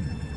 Mm-hmm.